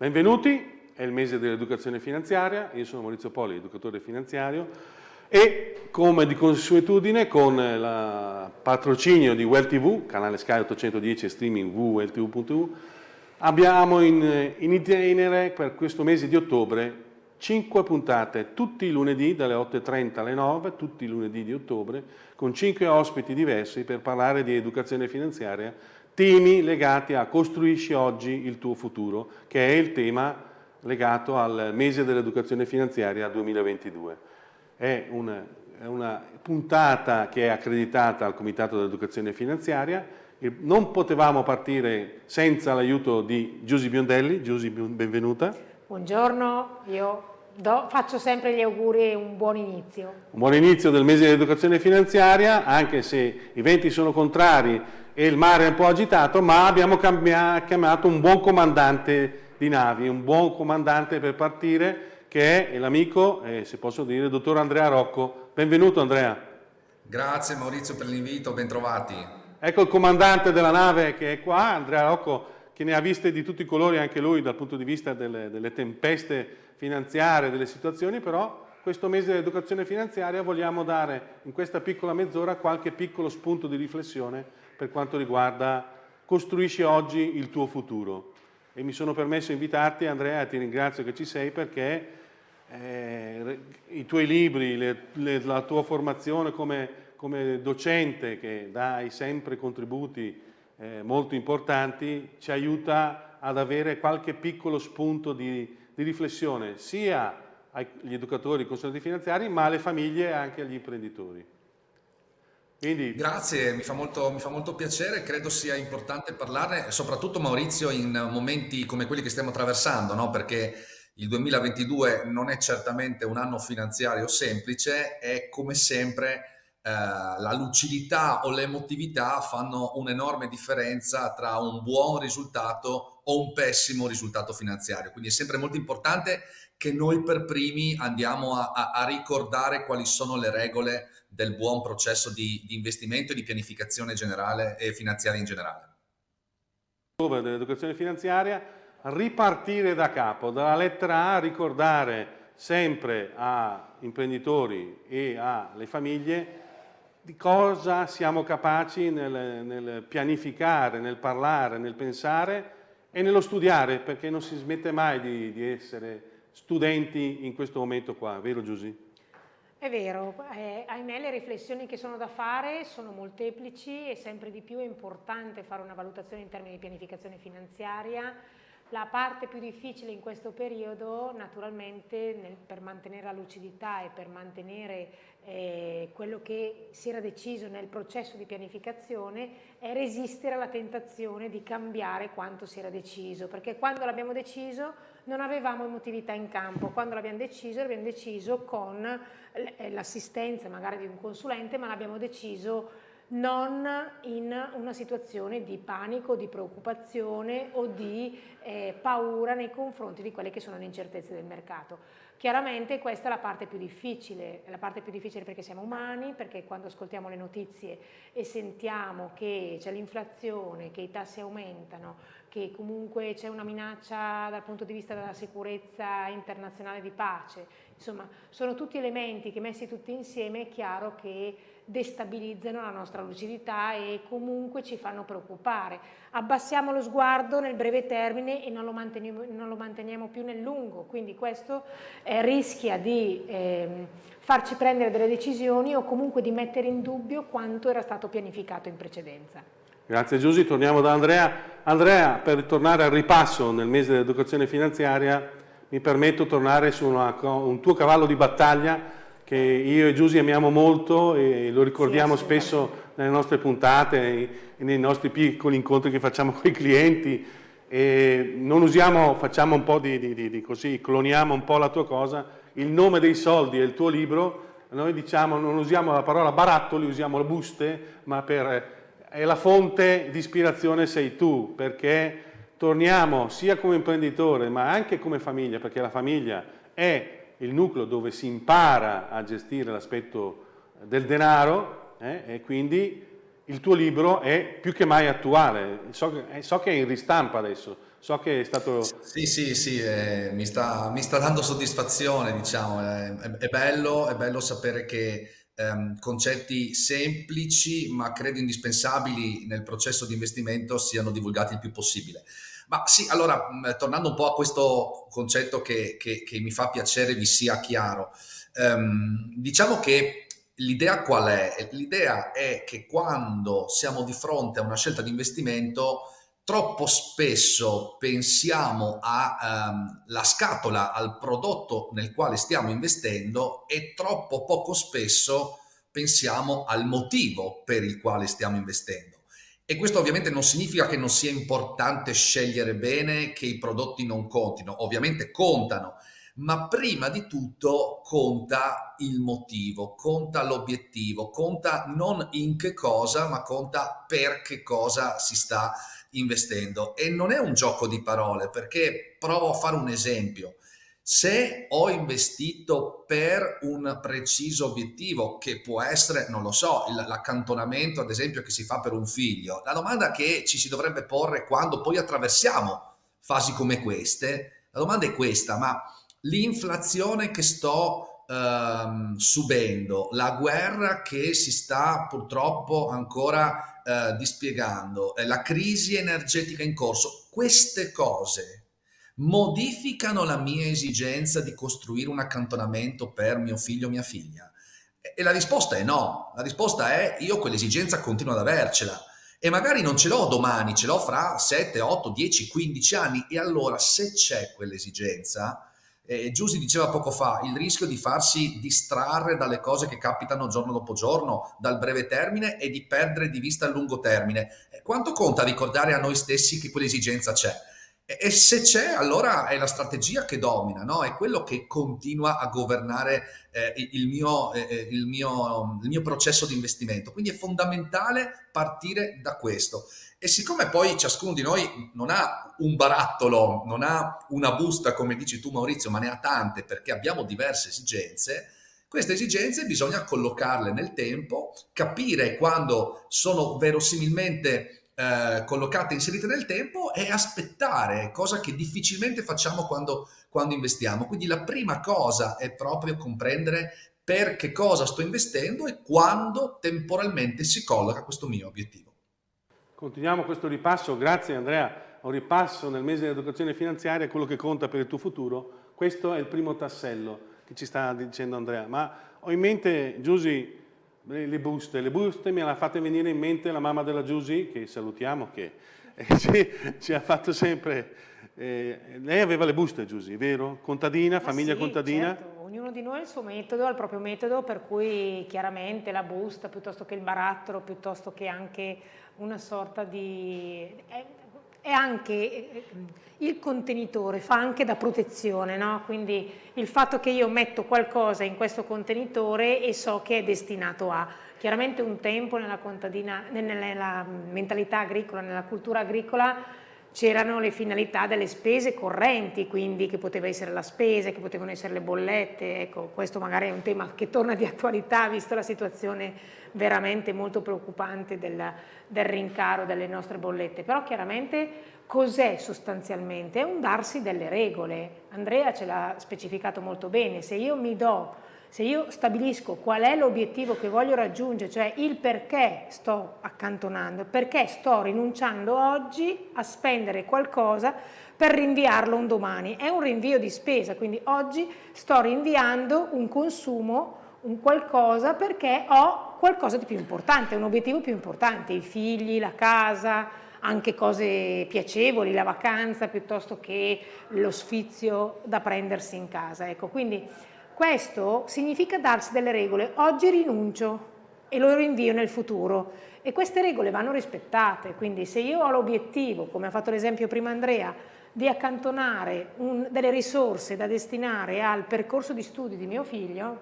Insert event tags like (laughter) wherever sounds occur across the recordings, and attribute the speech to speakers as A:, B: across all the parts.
A: Benvenuti, è il mese dell'educazione finanziaria, io sono Maurizio Poli, educatore finanziario e come di consuetudine con il patrocinio di Well TV, canale Sky 810 e streaming www.welltv.eu, abbiamo in, in itinere per questo mese di ottobre 5 puntate tutti i lunedì dalle 8.30 alle 9, tutti i lunedì di ottobre, con 5 ospiti diversi per parlare di educazione finanziaria temi legati a costruisci oggi il tuo futuro, che è il tema legato al mese dell'educazione finanziaria 2022. È una, è una puntata che è accreditata al Comitato dell'Educazione Finanziaria, non potevamo partire senza l'aiuto di Giusy Biondelli. Giusy, benvenuta.
B: Buongiorno, io do, faccio sempre gli auguri e un buon inizio.
A: Un buon inizio del mese dell'educazione finanziaria, anche se i venti sono contrari e il mare è un po' agitato, ma abbiamo chiamato un buon comandante di navi, un buon comandante per partire, che è l'amico, eh, se posso dire, il dottor Andrea Rocco. Benvenuto Andrea.
C: Grazie Maurizio per l'invito, bentrovati.
A: Ecco il comandante della nave che è qua, Andrea Rocco, che ne ha viste di tutti i colori anche lui dal punto di vista delle, delle tempeste finanziarie, delle situazioni, però questo mese dell'educazione finanziaria vogliamo dare in questa piccola mezz'ora qualche piccolo spunto di riflessione per quanto riguarda costruisci oggi il tuo futuro. E mi sono permesso invitarti, Andrea, ti ringrazio che ci sei perché eh, i tuoi libri, le, le, la tua formazione come, come, docente che dai sempre contributi eh, molto importanti ci aiuta ad avere qualche piccolo spunto di, di riflessione sia agli educatori, ai consulenti finanziari, ma alle famiglie e anche agli imprenditori.
C: Quindi... Grazie, mi fa, molto, mi fa, molto, piacere, credo sia importante parlarne, soprattutto Maurizio in momenti come quelli che stiamo attraversando, no? perché il 2022 non è certamente un anno finanziario semplice e come sempre eh, la lucidità o l'emotività fanno un'enorme differenza tra un buon risultato o un pessimo risultato finanziario. Quindi è sempre molto importante che noi per primi andiamo a, a, a ricordare quali sono le regole del buon processo di, di investimento e di pianificazione generale e finanziaria in generale.
A: Dell'educazione finanziaria, ripartire da capo, dalla lettera A, ricordare sempre a imprenditori e alle famiglie di cosa siamo capaci nel, nel, pianificare, nel parlare, nel pensare e nello studiare, perché non si smette mai di, di essere studenti in questo momento qua, vero Giusy?
B: È vero, eh, ahimè le riflessioni che sono da fare sono molteplici e sempre di più è importante fare una valutazione in termini di pianificazione finanziaria. La parte più difficile in questo periodo naturalmente nel, per mantenere la lucidità e per mantenere eh, quello che si era deciso nel processo di pianificazione è resistere alla tentazione di cambiare quanto si era deciso, perché quando l'abbiamo deciso non avevamo emotività in campo, quando l'abbiamo deciso l'abbiamo deciso con eh, l'assistenza magari di un consulente, ma l'abbiamo deciso non in una situazione di panico, di preoccupazione o di eh, paura nei confronti di quelle che sono le incertezze del mercato. Chiaramente questa è la parte più difficile, la parte più difficile perché siamo umani, perché quando ascoltiamo le notizie e sentiamo che c'è l'inflazione, che i tassi aumentano, che comunque c'è una minaccia dal punto di vista della sicurezza internazionale di pace, insomma sono tutti elementi che messi tutti insieme è chiaro che destabilizzano la nostra lucidità e comunque ci fanno preoccupare. Abbassiamo lo sguardo nel breve termine e non lo manteniamo, non lo manteniamo più nel lungo, quindi questo eh, rischia di eh, farci prendere delle decisioni o comunque di mettere in dubbio quanto era stato pianificato in precedenza.
A: Grazie Giusy, torniamo da Andrea. Andrea, per tornare al ripasso nel mese dell'educazione finanziaria, mi permetto di tornare su una, un tuo cavallo di battaglia che io e Giusy amiamo molto e lo ricordiamo sì, spesso nelle nostre puntate e nei nostri piccoli incontri che facciamo (laughs) con i clienti. E non usiamo, facciamo un po' di, di, di, di, così, cloniamo un po' la tua cosa, il nome dei soldi è il tuo libro, noi diciamo non usiamo la parola barattoli, usiamo le buste, ma per, è la fonte di ispirazione sei tu, perché torniamo sia come imprenditore ma anche come famiglia, perché la famiglia è il nucleo dove si impara a gestire l'aspetto del denaro eh, e quindi il tuo libro è più che mai attuale. So, so, che è in ristampa adesso, So che è stato...
C: Sì, sì, sì, eh, mi, sta, mi, sta, dando soddisfazione, diciamo, è, è, bello, è bello sapere che ehm, concetti semplici ma credo indispensabili nel processo di investimento siano divulgati il più possibile. Ma sì, allora, tornando un po' a questo concetto che, che, che mi fa piacere vi sia chiaro, ehm, diciamo che l'idea qual è? L'idea è che quando siamo di fronte a una scelta di investimento, troppo spesso pensiamo alla ehm, scatola, al prodotto nel quale stiamo investendo e troppo poco spesso pensiamo al motivo per il quale stiamo investendo. E questo ovviamente non significa che non sia importante scegliere bene, che i prodotti non contino, ovviamente contano, ma prima di tutto conta il motivo, conta l'obiettivo, conta non in che cosa, ma conta per che cosa si sta investendo. E non è un gioco di parole, perché provo a fare un esempio. Se ho investito per un preciso obiettivo, che può essere, non lo so, l'accantonamento ad esempio che si fa per un figlio, la domanda che ci si dovrebbe porre quando poi attraversiamo fasi come queste, la domanda è questa, ma l'inflazione che sto ehm, subendo, la guerra che si sta purtroppo ancora eh, dispiegando, eh, la crisi energetica in corso, queste cose modificano la mia esigenza di costruire un accantonamento per mio figlio o mia figlia? E la risposta è no, la risposta è io quell'esigenza continuo ad avercela e magari non ce l'ho domani, ce l'ho fra 7, 8, 10, 15 anni e allora se c'è quell'esigenza, eh, Giusy diceva poco fa, il rischio di farsi distrarre dalle cose che capitano giorno dopo giorno, dal breve termine e di perdere di vista il lungo termine. Quanto conta ricordare a noi stessi che quell'esigenza c'è? E, se c'è, allora è la strategia che domina, no? è quello che continua a governare eh, il, mio, eh, eh, il, mio, il mio processo di investimento. Quindi è fondamentale partire da questo. E siccome poi ciascuno di noi non ha un barattolo, non ha una busta, come dici tu Maurizio, ma ne ha tante perché abbiamo diverse esigenze, queste esigenze bisogna collocarle nel tempo, capire quando sono verosimilmente eh, collocate, inserite nel tempo e aspettare, cosa che difficilmente facciamo quando, quando investiamo. Quindi la prima cosa è proprio comprendere per che cosa sto investendo e quando temporalmente si colloca questo mio obiettivo.
A: Continuiamo questo ripasso, grazie Andrea, un ripasso nel mese dell'educazione finanziaria, quello che conta per il tuo futuro. Questo è il primo tassello che ci sta dicendo Andrea, ma ho in mente, Giusy, le buste. Le buste me l'ha fatte venire in mente la mamma della Giusy, che salutiamo, che (laughs) eh, ci, ci, ha fatto sempre... Eh, lei aveva le buste, Giusy, vero? Contadina,
B: Ma
A: famiglia
B: sì,
A: contadina?
B: Certo. Ognuno di noi ha il suo metodo, ha il proprio metodo, per cui chiaramente la busta, piuttosto che il barattolo, piuttosto che anche una sorta di... È, è anche eh, il contenitore, fa anche da protezione, no? quindi il fatto che io metto qualcosa in questo contenitore e so che è destinato a. Chiaramente un tempo nella, nella mentalità agricola, nella cultura agricola, c'erano le finalità delle spese correnti, quindi che poteva essere la spesa, che potevano essere le bollette, ecco, questo magari è un tema che torna di attualità, visto la situazione veramente molto preoccupante del, del rincaro delle nostre bollette, però chiaramente cos'è sostanzialmente? È un darsi delle regole, Andrea ce l'ha specificato molto bene, se io mi do se io stabilisco qual è l'obiettivo che voglio raggiungere, cioè il perché sto accantonando, perché sto rinunciando oggi a spendere qualcosa per rinviarlo un domani, è un rinvio di spesa, quindi oggi sto rinviando un consumo, un qualcosa perché ho qualcosa di più importante, un obiettivo più importante, i figli, la casa, anche cose piacevoli, la vacanza piuttosto che lo sfizio da prendersi in casa. Ecco, quindi questo significa darsi delle regole. Oggi rinuncio e lo rinvio nel futuro e queste regole vanno rispettate, quindi se io ho l'obiettivo, come ha fatto l'esempio prima Andrea, di accantonare un, delle risorse da destinare al percorso di studi di mio figlio,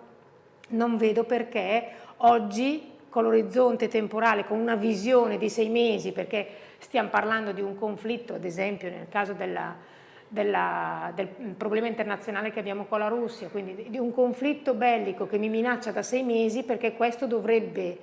B: non vedo perché oggi con l'orizzonte temporale, con una visione di sei mesi, perché stiamo parlando di un conflitto, ad esempio nel caso della, della, del problema internazionale che abbiamo con la Russia, quindi di un conflitto bellico che mi minaccia da sei mesi perché questo dovrebbe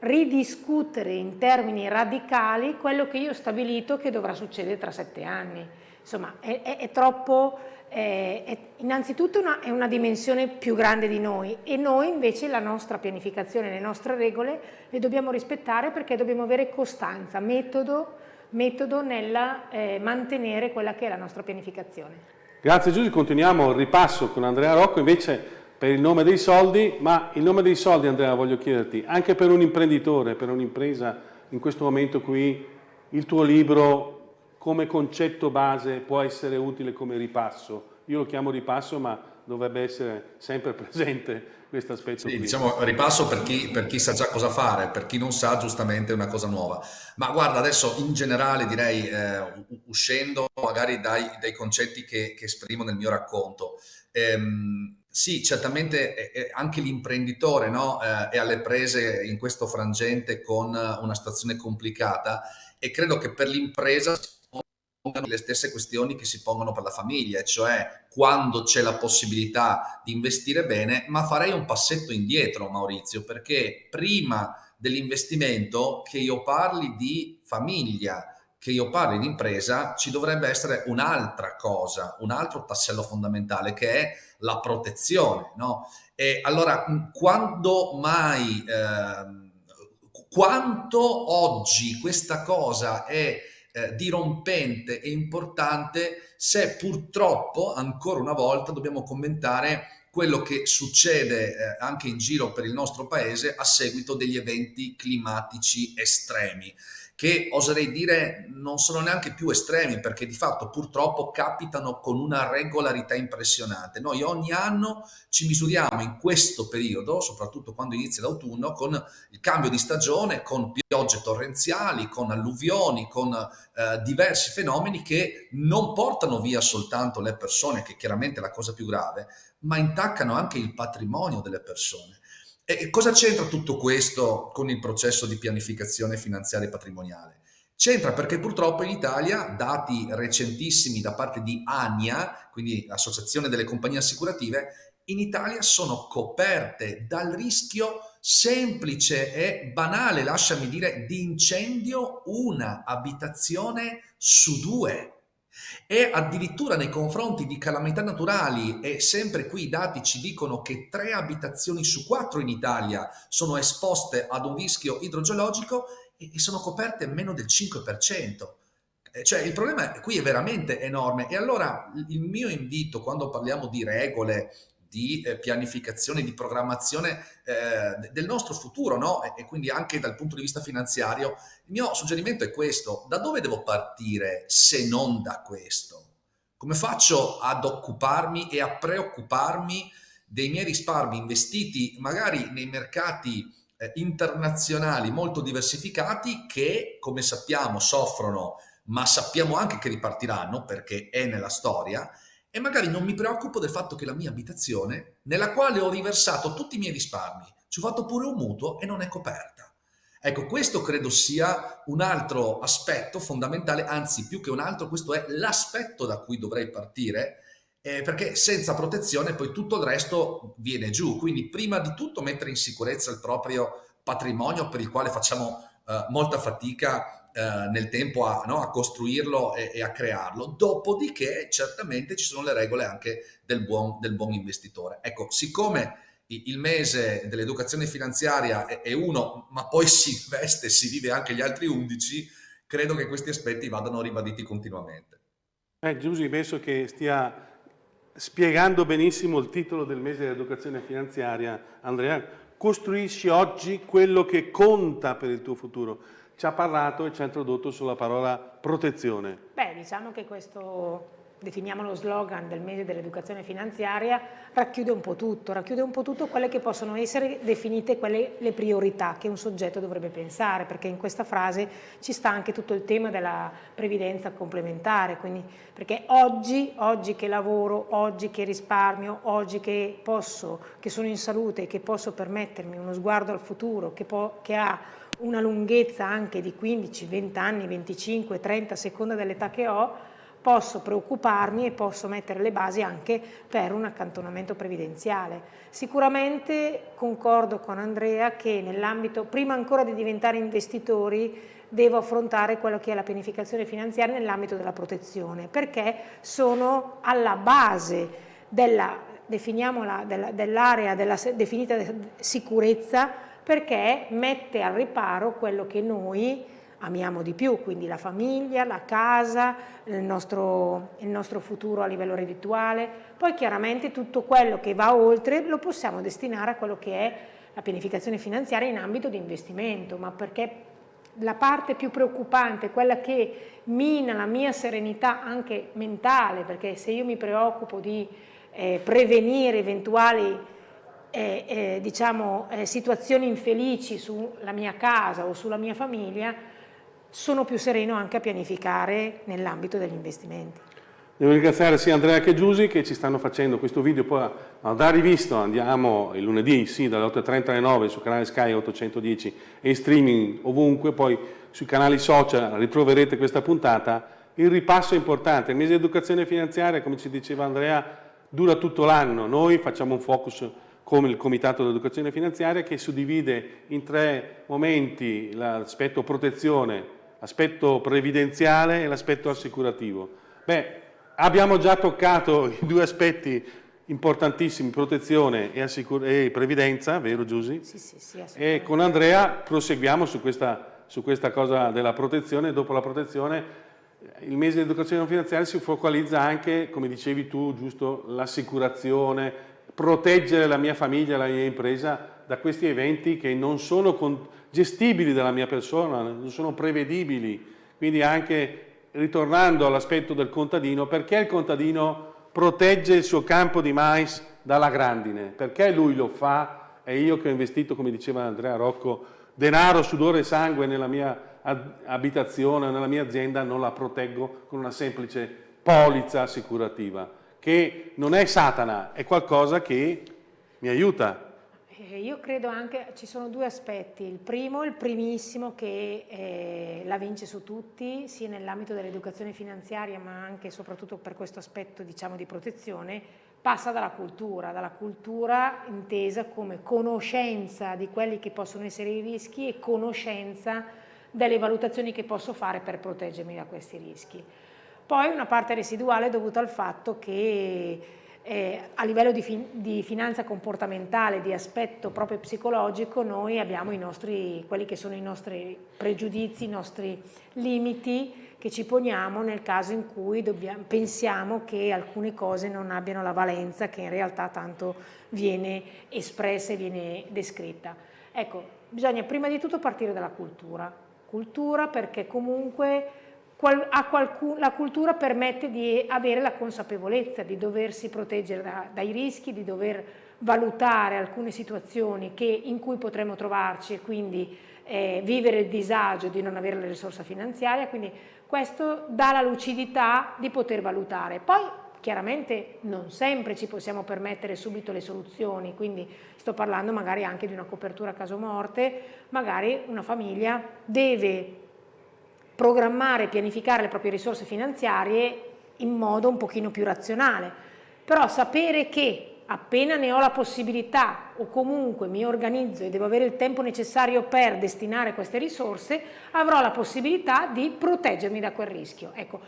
B: ridiscutere in termini radicali quello che io ho stabilito che dovrà succedere tra sette anni. insomma è, è, è troppo, è, innanzitutto una, è una dimensione più grande di noi e noi invece la nostra pianificazione, le nostre regole le dobbiamo rispettare perché dobbiamo avere costanza, metodo, metodo nel eh, mantenere quella che è la nostra pianificazione.
A: Grazie Giusy, continuiamo il ripasso con Andrea Rocco invece per il nome dei soldi, ma il nome dei soldi Andrea voglio chiederti, anche per un imprenditore, per un'impresa in questo momento qui, il tuo libro come concetto base può essere utile come ripasso. Io lo chiamo ripasso ma dovrebbe essere sempre presente questo aspetto.
C: Sì, diciamo ripasso per chi, per chi, sa già cosa fare, per chi non sa giustamente una cosa nuova. Ma guarda, adesso in generale direi, eh, uscendo magari dai, dai concetti che, che, esprimo nel mio racconto, ehm, sì, certamente eh, anche l'imprenditore no, eh, è alle prese in questo frangente con una situazione complicata e credo che per l'impresa le stesse questioni che si pongono per la famiglia, cioè quando c'è la possibilità di investire bene, ma farei un passetto indietro Maurizio, perché prima dell'investimento che io parli di famiglia, che io parli di impresa, ci dovrebbe essere un'altra cosa, un altro tassello fondamentale che è la protezione. No? E allora, quando mai, eh, quanto oggi questa cosa è eh, dirompente e importante se purtroppo ancora una volta dobbiamo commentare quello che succede eh, anche in giro per il nostro paese a seguito degli eventi climatici estremi che oserei dire non sono neanche più estremi perché di fatto purtroppo capitano con una regolarità impressionante. Noi ogni anno ci misuriamo in questo periodo, soprattutto quando inizia l'autunno, con il cambio di stagione, con piogge torrenziali, con alluvioni, con eh, diversi fenomeni che non portano via soltanto le persone, che chiaramente è la cosa più grave, ma intaccano anche il patrimonio delle persone. E cosa c'entra tutto questo con il processo di pianificazione finanziaria e patrimoniale? C'entra perché purtroppo in Italia, dati recentissimi da parte di ANIA, quindi Associazione delle Compagnie Assicurative, in Italia sono coperte dal rischio semplice e banale, lasciami dire, di incendio una abitazione su due. E addirittura nei confronti di calamità naturali, e sempre qui i dati ci dicono che tre abitazioni su quattro in Italia sono esposte ad un rischio idrogeologico e sono coperte meno del 5%. Eh, cioè il problema qui è veramente enorme e allora il mio invito quando parliamo di regole di eh, pianificazione, di programmazione eh, del nostro futuro, no? E, e, quindi anche dal punto di vista finanziario. Il mio suggerimento è questo, da dove devo partire se non da questo? Come faccio ad occuparmi e a preoccuparmi dei miei risparmi investiti magari nei mercati eh, internazionali molto diversificati che, come sappiamo, soffrono, ma sappiamo anche che ripartiranno perché è nella storia, e magari non mi preoccupo del fatto che la mia abitazione, nella quale ho riversato tutti i miei risparmi, ci ho fatto pure un mutuo e non è coperta. Ecco, questo credo sia un altro aspetto fondamentale, anzi più che un altro, questo è l'aspetto da cui dovrei partire, eh, perché senza protezione poi tutto il resto viene giù. Quindi prima di tutto mettere in sicurezza il proprio patrimonio per il quale facciamo eh, molta fatica eh, nel tempo a, no, a costruirlo e, e, a crearlo. Dopodiché certamente ci sono le regole anche del buon, del buon investitore. Ecco, siccome il mese dell'educazione finanziaria è uno, ma poi (laughs) si investe, si vive anche gli altri 11, credo che questi aspetti vadano ribaditi continuamente.
A: Eh, Giusy, penso che stia spiegando benissimo il titolo del mese dell'educazione finanziaria, Andrea. Costruisci oggi quello che conta per il tuo futuro ci ha parlato e ci ha introdotto sulla parola protezione.
B: Beh, diciamo che questo, definiamo lo slogan del mese dell'educazione finanziaria, racchiude un po' tutto, racchiude un po' tutto quelle che possono essere definite quelle, le priorità che un soggetto dovrebbe pensare, perché in questa frase ci sta anche tutto il tema della previdenza complementare, quindi, perché oggi, oggi che lavoro, oggi che risparmio, oggi che posso, che sono in salute, che posso permettermi uno sguardo al futuro, che, po, che ha una lunghezza anche di 15, 20 anni, 25, 30 a seconda dell'età che ho, posso preoccuparmi e posso mettere le basi anche per un accantonamento previdenziale. Sicuramente concordo con Andrea che nell'ambito, prima ancora di diventare investitori, devo affrontare quello che è la pianificazione finanziaria nell'ambito della protezione, perché sono alla base della, definiamola, dell'area della definita sicurezza, perché mette al riparo quello che noi amiamo di più, quindi la famiglia, la casa, il nostro, il nostro futuro a livello reddituale, poi chiaramente tutto quello che va oltre lo possiamo destinare a quello che è la pianificazione finanziaria in ambito di investimento, ma perché la parte più preoccupante, quella che mina la mia serenità anche mentale, perché se io mi preoccupo di eh, prevenire eventuali eh, eh, diciamo, eh, situazioni infelici sulla mia casa o sulla mia famiglia, sono più sereno anche a pianificare nell'ambito degli investimenti.
A: Devo ringraziare sia Andrea che Giusi che ci stanno facendo questo video, poi da rivisto andiamo il lunedì sì, dalle 8.30 alle 9 sul canale Sky 810 e in streaming ovunque, poi sui canali social ritroverete questa puntata. Il ripasso è importante, il mese di educazione finanziaria, come ci diceva Andrea, dura tutto l'anno, noi facciamo un focus come il Comitato dell'Educazione Finanziaria che suddivide in tre momenti l'aspetto protezione, l'aspetto previdenziale e l'aspetto assicurativo. Beh, Abbiamo già toccato (laughs) i due aspetti importantissimi, protezione e, e previdenza, vero Giusy?
B: Sì, sì, sì,
A: E con Andrea proseguiamo su questa, su questa cosa della protezione. Dopo la protezione il mese di educazione finanziaria si focalizza anche, come dicevi tu, giusto, l'assicurazione, proteggere la mia famiglia, la mia impresa da questi eventi che non sono gestibili dalla mia persona, non sono prevedibili. Quindi anche ritornando all'aspetto del contadino, perché il contadino protegge il suo campo di mais dalla grandine? Perché lui lo fa e io che ho investito, come diceva Andrea Rocco, denaro, sudore e sangue nella mia abitazione, nella mia azienda, non la proteggo con una semplice polizza assicurativa, che non è Satana, è qualcosa che mi aiuta
B: eh, io credo anche, ci sono due aspetti, il primo, il primissimo che eh, la vince su tutti, sia nell'ambito dell'educazione finanziaria ma anche e soprattutto per questo aspetto diciamo, di protezione, passa dalla cultura, dalla cultura intesa come conoscenza di quelli che possono essere i rischi e conoscenza delle valutazioni che posso fare per proteggermi da questi rischi. Poi una parte residuale dovuta al fatto che eh, a livello di, fin di, finanza comportamentale, di aspetto proprio psicologico, noi abbiamo nostri, quelli che sono i nostri pregiudizi, i nostri limiti che ci poniamo nel caso in cui dobbiamo, pensiamo che alcune cose non abbiano la valenza che in realtà tanto viene espressa e viene descritta. Ecco, bisogna prima di tutto partire dalla cultura. Cultura perché comunque qualcun, la cultura permette di avere la consapevolezza di doversi proteggere da, dai rischi, di dover valutare alcune situazioni che, in cui potremmo trovarci e quindi eh, vivere il disagio di non avere le risorse finanziarie, quindi questo dà la lucidità di poter valutare. Poi chiaramente non sempre ci possiamo permettere subito le soluzioni, quindi sto parlando magari anche di una copertura a caso morte, magari una famiglia deve programmare e pianificare le proprie risorse finanziarie in modo un pochino più razionale, però sapere che appena ne ho la possibilità o comunque mi organizzo e devo avere il tempo necessario per destinare queste risorse, avrò la possibilità di proteggermi da quel rischio. Ecco,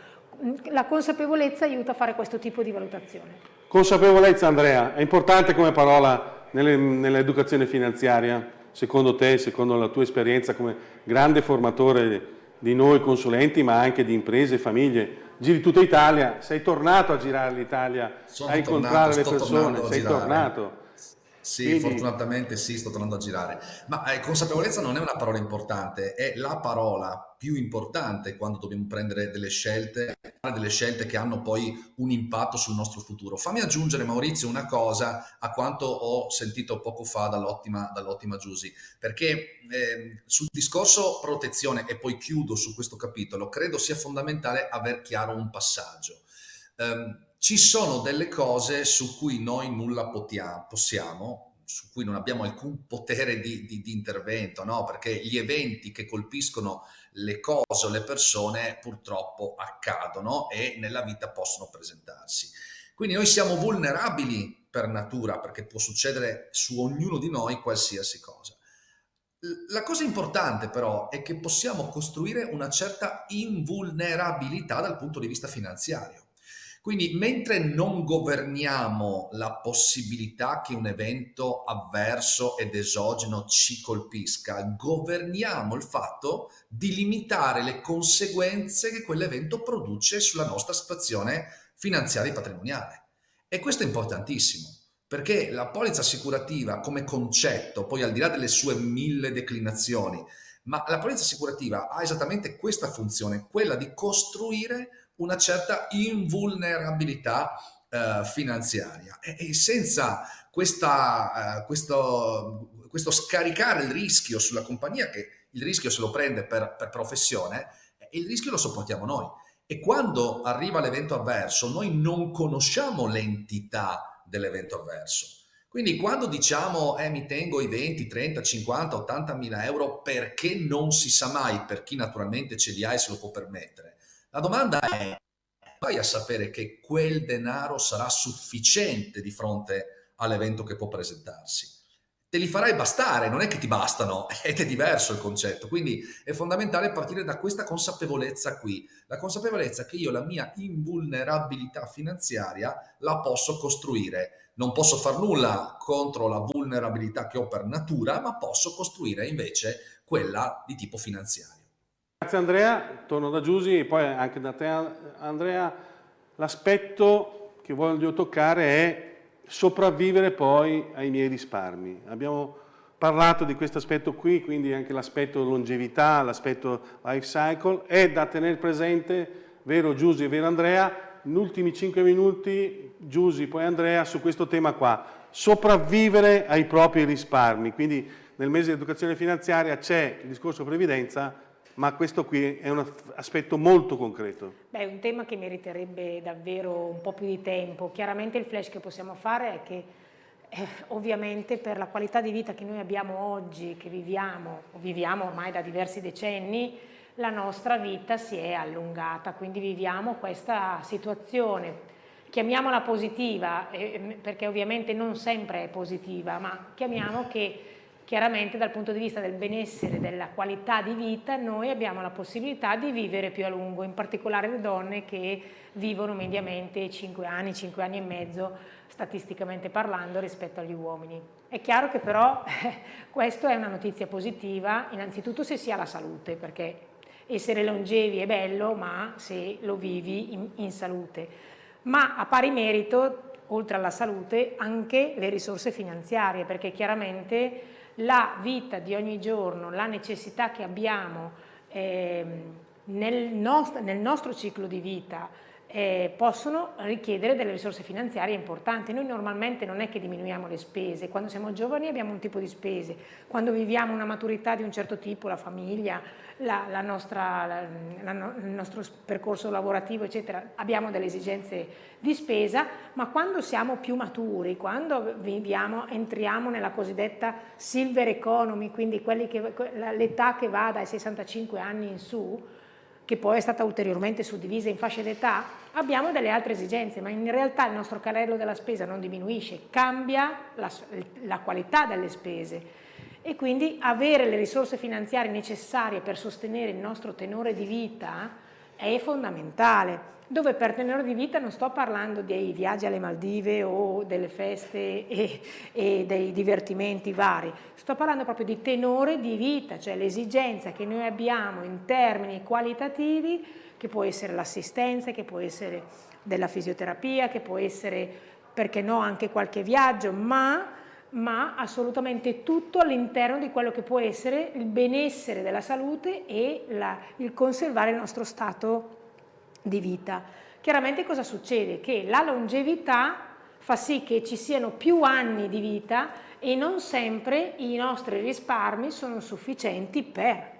B: la consapevolezza aiuta a fare questo tipo di valutazione.
A: Consapevolezza Andrea, è importante come parola nell'educazione finanziaria, secondo te, secondo la tua esperienza come grande formatore di noi consulenti ma anche di imprese e famiglie. Giri tutta Italia, sei tornato a girare l'Italia, a incontrare le persone, sei tornato.
C: Sì, Quindi... fortunatamente sì, sto tornando a girare. Ma eh, consapevolezza non è una parola importante, è la parola più importante quando dobbiamo prendere delle scelte, delle scelte che hanno poi un impatto sul nostro futuro. Fammi aggiungere, Maurizio, una cosa a quanto ho sentito poco fa dall'ottima dall Giusy, perché eh, sul discorso protezione, e poi chiudo su questo capitolo, credo sia fondamentale aver chiaro un passaggio. Um, ci sono delle cose su cui noi nulla potiamo, possiamo, su cui non abbiamo alcun potere di, di, di intervento, no? perché gli eventi che colpiscono le cose o le persone purtroppo accadono e nella vita possono presentarsi. Quindi noi siamo vulnerabili per natura perché può succedere su ognuno di noi qualsiasi cosa. La cosa importante però è che possiamo costruire una certa invulnerabilità dal punto di vista finanziario. Quindi mentre non governiamo la possibilità che un evento avverso ed esogeno ci colpisca, governiamo il fatto di limitare le conseguenze che quell'evento produce sulla nostra situazione finanziaria e patrimoniale. E questo è importantissimo perché la polizza assicurativa come concetto, poi al di là delle sue mille declinazioni, ma la polizza assicurativa ha esattamente questa funzione, quella di costruire una certa invulnerabilità eh, finanziaria e, e senza questa, eh, questo, questo, scaricare il rischio sulla compagnia che il rischio se lo prende per, per professione, eh, il rischio lo sopportiamo noi. E quando arriva l'evento avverso, noi non conosciamo l'entità dell'evento avverso. Quindi quando diciamo eh, mi tengo i 20, 30, 50, 80 mila euro perché non si sa mai per chi naturalmente ce li ha e se lo può permettere, la domanda è vai a sapere che quel denaro sarà sufficiente di fronte all'evento che può presentarsi. Te li farai bastare, non è che ti bastano, ed (laughs) è diverso il concetto. Quindi è fondamentale partire da questa consapevolezza qui, la consapevolezza che io la mia invulnerabilità finanziaria la posso costruire. Non posso far nulla contro la vulnerabilità che ho per natura, ma posso costruire invece quella di tipo finanziario.
A: Grazie Andrea, torno da Giusy e poi anche da te Andrea. L'aspetto che voglio toccare è sopravvivere poi ai miei risparmi. Abbiamo parlato di questo aspetto qui, quindi anche l'aspetto longevità, l'aspetto life cycle, è da tenere presente, vero Giusy e vero Andrea, in ultimi 5 minuti Giusy poi Andrea su questo tema qua, sopravvivere ai propri risparmi, quindi nel mese di educazione finanziaria c'è il discorso previdenza, ma questo qui è un aspetto molto concreto.
B: Beh, è un tema che meriterebbe davvero un po' più di tempo. Chiaramente il flash che possiamo fare è che eh, ovviamente per la qualità di vita che noi abbiamo oggi, che viviamo, viviamo ormai da diversi decenni, la nostra vita si è allungata, quindi viviamo questa situazione, chiamiamola positiva, eh, perché ovviamente non sempre è positiva, ma chiamiamo che chiaramente dal punto di vista del benessere, della qualità di vita, noi abbiamo la possibilità di vivere più a lungo, in particolare le donne che vivono mediamente 5 anni, 5 anni e mezzo, statisticamente parlando, rispetto agli uomini. È chiaro che però (laughs) eh, questa è una notizia positiva, innanzitutto se si ha la salute, perché essere longevi è bello, ma se lo vivi in, in salute. Ma a pari merito, oltre alla salute, anche le risorse finanziarie, perché chiaramente la vita di ogni giorno, la necessità che abbiamo eh, nel, nost nel, nostro ciclo di vita eh, possono richiedere delle risorse finanziarie importanti. Noi normalmente non è che diminuiamo le spese, quando siamo giovani abbiamo un tipo di spese, quando viviamo una maturità di un certo tipo, la famiglia, la, la nostra, la, la, il nostro percorso lavorativo, eccetera, abbiamo delle esigenze di spesa, ma quando siamo più maturi, quando viviamo, entriamo nella cosiddetta silver economy, quindi l'età che va dai 65 anni in su, che poi è stata ulteriormente suddivisa in fasce d'età, abbiamo delle altre esigenze, ma in realtà il nostro carrello della spesa non diminuisce, cambia la, la qualità delle spese. E quindi avere le risorse finanziarie necessarie per sostenere il nostro tenore di vita è fondamentale. Dove per tenore di vita non sto parlando dei viaggi alle Maldive o delle feste e, e, dei divertimenti vari, sto parlando proprio di tenore di vita, cioè l'esigenza che noi abbiamo in termini qualitativi, che può essere l'assistenza, che può essere della fisioterapia, che può essere, perché no, anche qualche viaggio, ma ma assolutamente tutto all'interno di quello che può essere il benessere della salute e la, il conservare il nostro stato di vita. Chiaramente cosa succede? Che la longevità fa sì che ci siano più anni di vita e non sempre i nostri risparmi sono sufficienti per.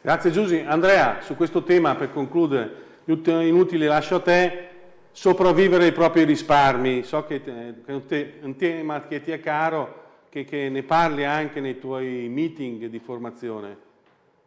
A: Grazie Giusy. Andrea, su questo tema per concludere, inutili lascio a te, sopravvivere ai propri risparmi, so che è un tema che ti è caro, che, che ne parli anche nei tuoi meeting di formazione.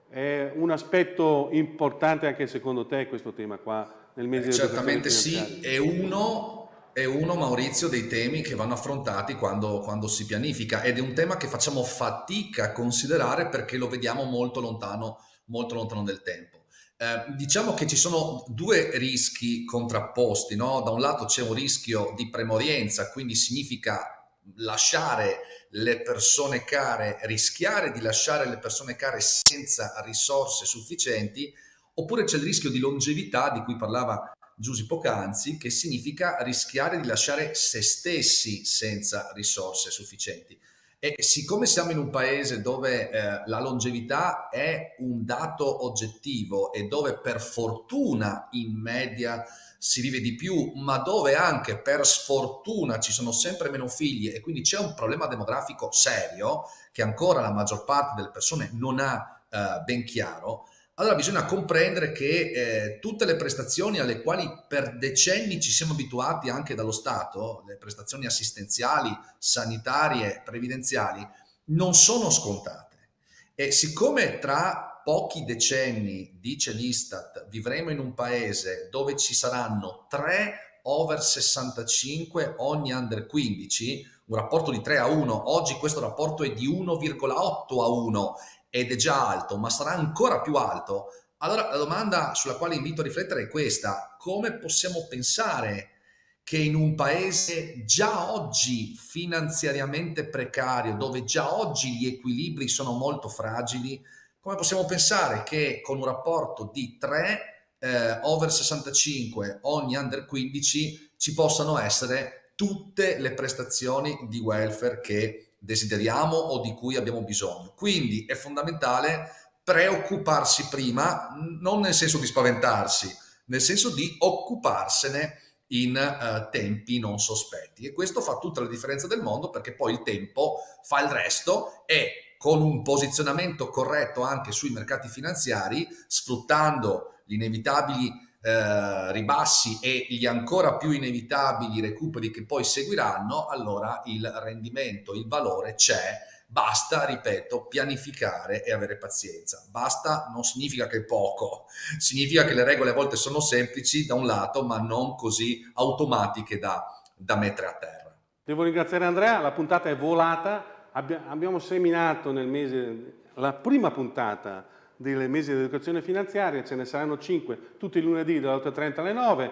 A: È un aspetto importante anche secondo te questo tema qua nel mese
C: eh, Certamente sì, è uno è uno, Maurizio, dei temi che vanno affrontati quando, quando, si pianifica ed è un tema che facciamo fatica a considerare perché lo vediamo molto lontano, molto lontano nel tempo. Eh, diciamo che ci sono due rischi contrapposti, no? Da un lato c'è un rischio di premorienza, quindi significa lasciare le persone care, rischiare di lasciare le persone care senza risorse sufficienti, oppure c'è il rischio di longevità di cui parlava Giusy poc'anzi, che significa rischiare di lasciare se stessi senza risorse sufficienti. E siccome siamo in un paese dove eh, la longevità è un dato oggettivo e dove per fortuna in media si vive di più, ma dove anche per sfortuna ci sono sempre meno figli e quindi c'è un problema demografico serio che ancora la maggior parte delle persone non ha eh, ben chiaro, allora bisogna comprendere che eh, tutte le prestazioni alle quali per decenni ci siamo abituati anche dallo Stato, le prestazioni assistenziali, sanitarie, previdenziali, non sono scontate. E siccome tra pochi decenni, dice l'Istat, vivremo in un paese dove ci saranno 3 over 65 ogni under 15, un rapporto di 3 a 1, oggi questo rapporto è di 1,8 a 1 ed è già alto, ma sarà ancora più alto, allora la domanda sulla quale invito a riflettere è questa. Come possiamo pensare che in un paese già oggi finanziariamente precario, dove già oggi gli equilibri sono molto fragili, come possiamo pensare che con un rapporto di 3 eh, over 65 ogni under 15 ci possano essere tutte le prestazioni di welfare che desideriamo o di cui abbiamo bisogno. Quindi è fondamentale preoccuparsi prima, non nel senso di spaventarsi, nel senso di occuparsene in uh, tempi non sospetti. E questo fa tutta la differenza del mondo perché poi il tempo fa il resto e con un posizionamento corretto anche sui mercati finanziari, sfruttando gli inevitabili eh, ribassi e gli ancora più inevitabili recuperi che poi seguiranno, allora il rendimento, il valore c'è. Basta, ripeto, pianificare e avere pazienza. Basta non significa che è poco, significa che le regole a volte sono semplici da un lato, ma non così automatiche da, da mettere a terra.
A: Devo ringraziare Andrea, la puntata è volata, abbiamo seminato nel mese, la prima puntata dei mesi di educazione finanziaria, ce ne saranno 5 tutti i lunedì dalle 8.30 alle 9.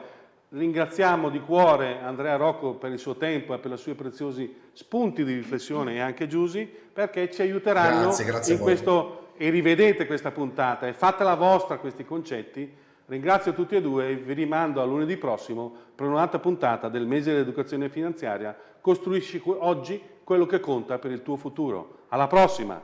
A: Ringraziamo di cuore Andrea Rocco per il suo tempo e per i suoi preziosi spunti di riflessione e anche Giusi perché ci aiuteranno grazie, grazie in questo e rivedete questa puntata e fatela vostra questi concetti. Ringrazio tutti e due e vi rimando a lunedì prossimo per un'altra puntata del mese dell'educazione finanziaria. Costruisci oggi quello che conta per il tuo futuro. Alla prossima!